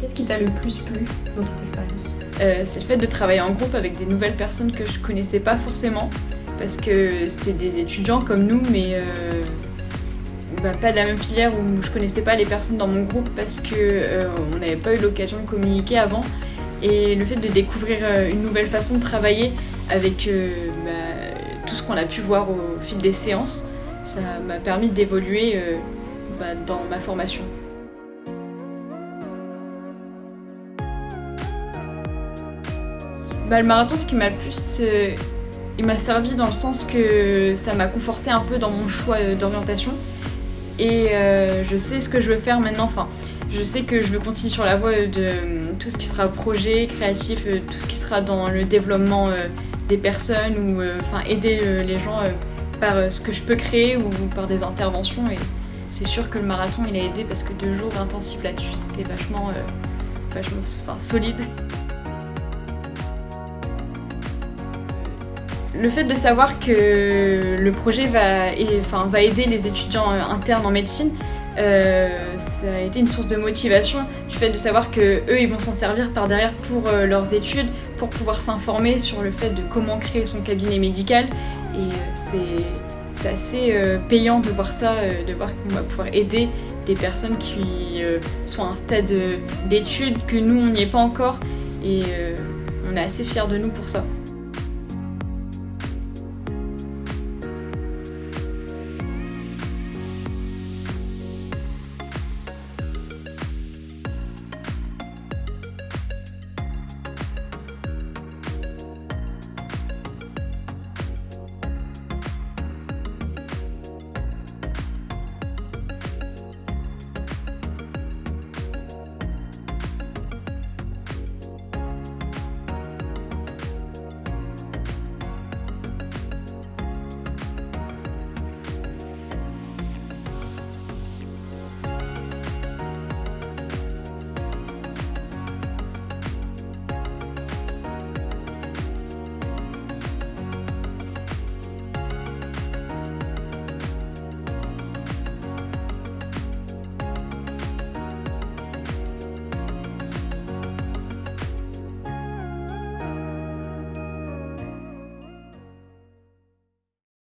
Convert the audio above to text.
Qu'est-ce qui t'a le plus plu dans cette expérience euh, C'est le fait de travailler en groupe avec des nouvelles personnes que je connaissais pas forcément, parce que c'était des étudiants comme nous, mais euh, bah, pas de la même filière où je connaissais pas les personnes dans mon groupe parce que euh, on n'avait pas eu l'occasion de communiquer avant. Et le fait de découvrir une nouvelle façon de travailler avec bah, tout ce qu'on a pu voir au fil des séances, ça m'a permis d'évoluer bah, dans ma formation. Bah, le marathon, ce qui m'a le plus... Euh, il m'a servi dans le sens que ça m'a conforté un peu dans mon choix euh, d'orientation. Et euh, je sais ce que je veux faire maintenant. Enfin, je sais que je veux continuer sur la voie de tout ce qui sera projet, créatif, tout ce qui sera dans le développement des personnes ou enfin aider les gens par ce que je peux créer ou par des interventions. Et c'est sûr que le marathon, il a aidé parce que deux jours intensifs là-dessus, c'était vachement, vachement solide. Le fait de savoir que le projet va, aider les étudiants internes en médecine, euh, ça a été une source de motivation du fait de savoir que eux ils vont s'en servir par derrière pour euh, leurs études, pour pouvoir s'informer sur le fait de comment créer son cabinet médical et euh, c'est assez payant de voir ça, de voir qu'on va pouvoir aider des personnes qui sont à un stade d'études que nous on n'y est pas encore et on est assez fiers de nous pour ça.